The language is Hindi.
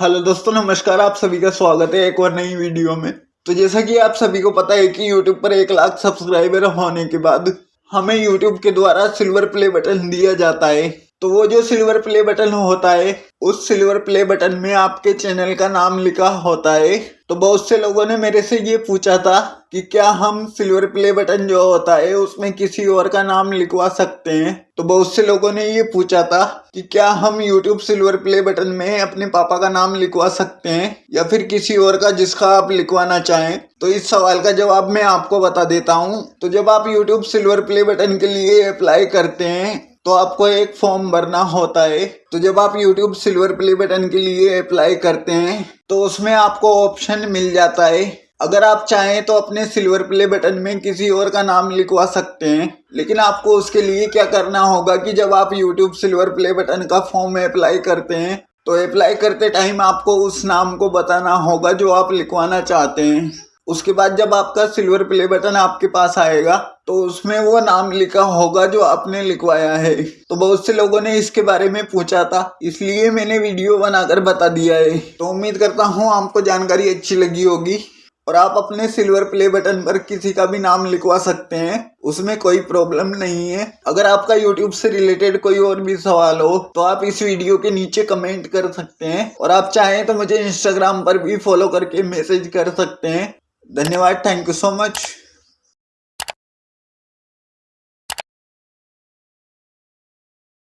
हेलो दोस्तों, नमस्कार, आप सभी का स्वागत है एक और नई वीडियो में। तो जैसा कि आप सभी को पता है कि यूट्यूब पर एक लाख सब्सक्राइबर होने के बाद हमें यूट्यूब के द्वारा सिल्वर प्ले बटन दिया जाता है। तो वो जो सिल्वर प्ले बटन होता है, उस सिल्वर प्ले बटन में आपके चैनल का नाम लिखा होता है। तो बहुत से लोगों ने मेरे से ये पूछा था कि क्या हम सिल्वर प्ले बटन जो होता है, उसमें किसी और का नाम लिखवा सकते हैं? तो बहुत से लोगों ने ये पूछा था कि क्या हम YouTube सिल्वर प्ले बटन में अपने पापा का नाम लिखवा सकते हैं, या फिर किसी और का जिसका आप लिखवाना चाहें? तो इस सवाल का जवाब मैं आपको बता देता हूँ। तो जब आप YouTube सिल्वर प्ले बटन के लिए अप्लाई करते हैं तो आपको एक फॉर्म भरना होता है। तो जब आप YouTube सिल्वर प्ले बटन के लिए अप्लाई करते हैं तो उसमें आपको ऑप्शन मिल जाता है। अगर आप चाहें तो अपने सिल्वर प्ले बटन में किसी और का नाम लिखवा सकते हैं। लेकिन आपको उसके लिए क्या करना होगा कि जब आप YouTube सिल्वर प्ले बटन का फॉर्म अप्लाई करते हैं तो अप्लाई करते टाइम आपको उस नाम को बताना होगा जो आप लिखवाना चाहते हैं। उसके बाद जब आपका सिल्वर प्ले बटन आपके पास आएगा तो उसमें वो नाम लिखा होगा जो आपने लिखवाया है। तो बहुत से लोगों ने इसके बारे में पूछा था, इसलिए मैंने वीडियो बनाकर बता दिया है। तो उम्मीद करता हूँ आपको जानकारी अच्छी लगी होगी, और आप अपने सिल्वर प्ले बटन पर किसी का भी नाम लिखवा सकते हैं, उसमें कोई प्रॉब्लम नहीं है। अगर आपका यूट्यूब से रिलेटेड कोई और भी सवाल हो तो आप इस वीडियो के नीचे कमेंट कर सकते हैं, और आप चाहें तो मुझे इंस्टाग्राम पर भी फॉलो करके मैसेज कर सकते हैं। धन्यवाद थैंक यू सो मच